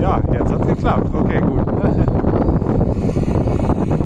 Ja, jetzt hat es geklappt. Okay, gut.